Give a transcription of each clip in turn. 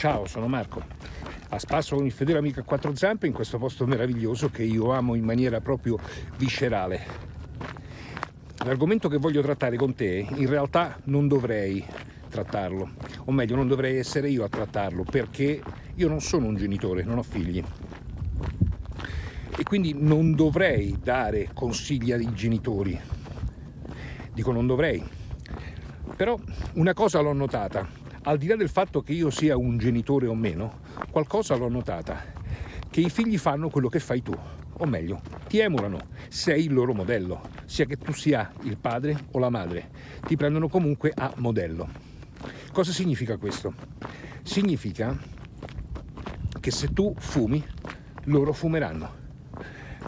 Ciao, sono Marco. A spasso con il fedele amico a quattro zampe in questo posto meraviglioso che io amo in maniera proprio viscerale. L'argomento che voglio trattare con te in realtà non dovrei trattarlo, o meglio non dovrei essere io a trattarlo perché io non sono un genitore, non ho figli e quindi non dovrei dare consigli ai genitori. Dico non dovrei. Però una cosa l'ho notata, al di là del fatto che io sia un genitore o meno, qualcosa l'ho notata, che i figli fanno quello che fai tu, o meglio, ti emulano, sei il loro modello, sia che tu sia il padre o la madre, ti prendono comunque a modello. Cosa significa questo? Significa che se tu fumi, loro fumeranno.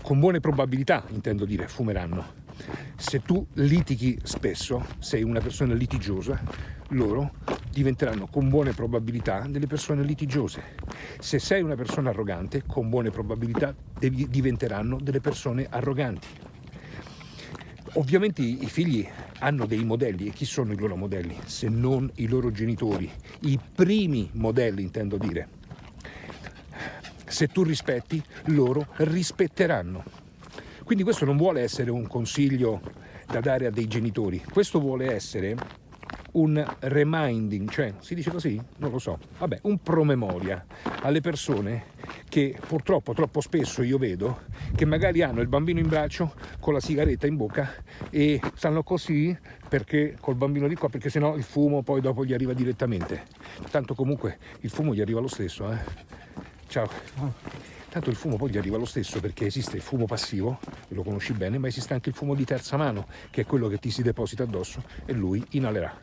Con buone probabilità, intendo dire, fumeranno. Se tu litighi spesso, sei una persona litigiosa, loro diventeranno con buone probabilità delle persone litigiose. Se sei una persona arrogante, con buone probabilità diventeranno delle persone arroganti. Ovviamente i figli hanno dei modelli e chi sono i loro modelli se non i loro genitori, i primi modelli intendo dire. Se tu rispetti, loro rispetteranno. Quindi questo non vuole essere un consiglio da dare a dei genitori, questo vuole essere un reminding, cioè si dice così? Non lo so, vabbè, un promemoria alle persone che purtroppo troppo spesso io vedo che magari hanno il bambino in braccio con la sigaretta in bocca e stanno così perché col bambino di qua perché sennò il fumo poi dopo gli arriva direttamente tanto comunque il fumo gli arriva lo stesso eh? ciao Tanto il fumo poi gli arriva lo stesso perché esiste il fumo passivo, lo conosci bene, ma esiste anche il fumo di terza mano, che è quello che ti si deposita addosso e lui inalerà.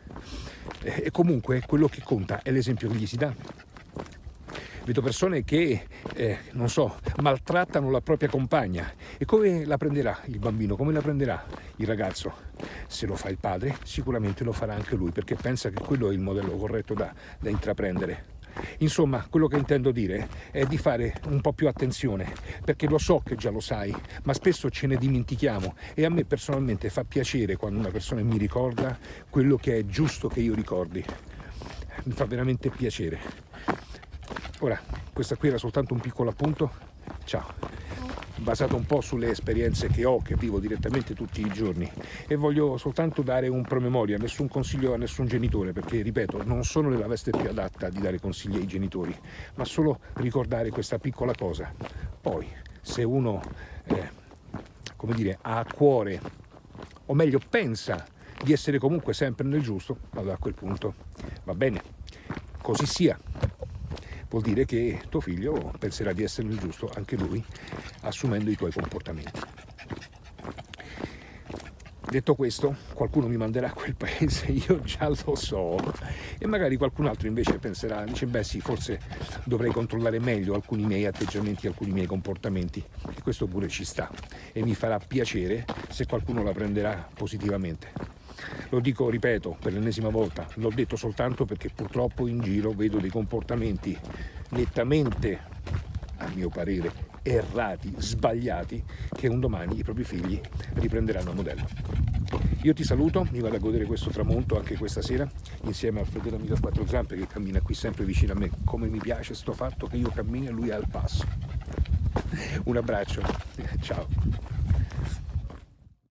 E comunque quello che conta è l'esempio che gli si dà. Vedo persone che, eh, non so, maltrattano la propria compagna. E come la prenderà il bambino? Come la prenderà il ragazzo? Se lo fa il padre, sicuramente lo farà anche lui, perché pensa che quello è il modello corretto da, da intraprendere. Insomma, quello che intendo dire è di fare un po' più attenzione, perché lo so che già lo sai, ma spesso ce ne dimentichiamo e a me personalmente fa piacere quando una persona mi ricorda quello che è giusto che io ricordi. Mi fa veramente piacere. Ora, questa qui era soltanto un piccolo appunto. Ciao! Basato un po' sulle esperienze che ho, che vivo direttamente tutti i giorni. E voglio soltanto dare un promemoria, nessun consiglio a nessun genitore perché, ripeto, non sono nella veste più adatta di dare consigli ai genitori, ma solo ricordare questa piccola cosa. Poi, se uno, eh, come dire, ha a cuore, o meglio pensa di essere comunque sempre nel giusto, allora a quel punto. Va bene, così sia vuol dire che tuo figlio penserà di essere il giusto anche lui assumendo i tuoi comportamenti. Detto questo, qualcuno mi manderà a quel paese, io già lo so, e magari qualcun altro invece penserà, dice beh sì, forse dovrei controllare meglio alcuni miei atteggiamenti, alcuni miei comportamenti, e questo pure ci sta, e mi farà piacere se qualcuno la prenderà positivamente. Lo dico, ripeto, per l'ennesima volta, l'ho detto soltanto perché purtroppo in giro vedo dei comportamenti nettamente, a mio parere, errati, sbagliati, che un domani i propri figli riprenderanno a modello. Io ti saluto, mi vado a godere questo tramonto anche questa sera, insieme al fedele amico a quattro zampe che cammina qui sempre vicino a me. Come mi piace sto fatto che io cammino e lui è al passo. Un abbraccio, ciao.